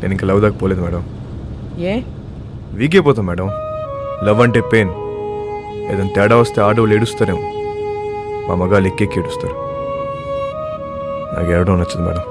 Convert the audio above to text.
నేను ఇంకా లవ్ దాకా పోలేదు మేడం. ఏ? వీక్ అయిపోతాం మేడం. లవ్ అంటే పెయిన్. ఏదైనా తేడా వస్తే ఆడవాళ్ళు ఏడుస్తారేమో. మా మగాళ్ళు ఎక్కెక్కి ఏడుస్తారు. నాకు ఏడవడం నచ్చదు మేడం.